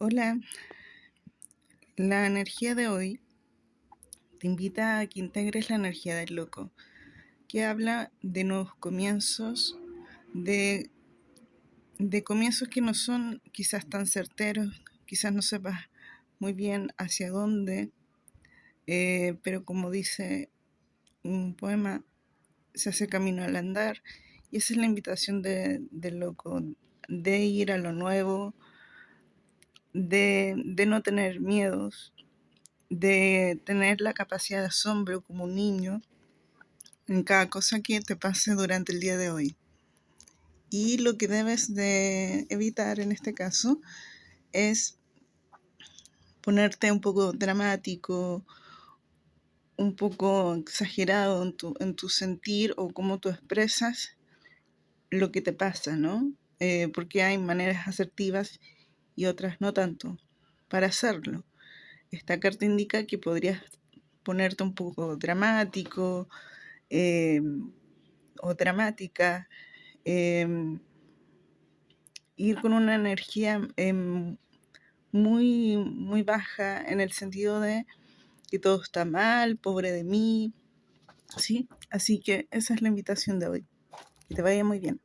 Hola, la energía de hoy te invita a que integres la energía del loco, que habla de nuevos comienzos, de, de comienzos que no son quizás tan certeros, quizás no sepas muy bien hacia dónde, eh, pero como dice un poema, se hace camino al andar, y esa es la invitación de, del loco, de ir a lo nuevo, de, no tener miedos, de tener la capacidad de asombro como un niño en cada cosa que te pase durante el día de hoy. Y lo que debes de evitar en este caso es ponerte un poco dramático, un poco exagerado en tu, en tu sentir o cómo tú expresas lo que te pasa, ¿no? Eh, porque hay maneras asertivas y otras no tanto para hacerlo. Esta carta indica que podrías ponerte un poco dramático em, o dramática, em, ir con una energía em, muy, muy baja en el sentido de que todo está mal, pobre de mí, ¿sí? Así que esa es la invitación de hoy. Que te vaya muy bien.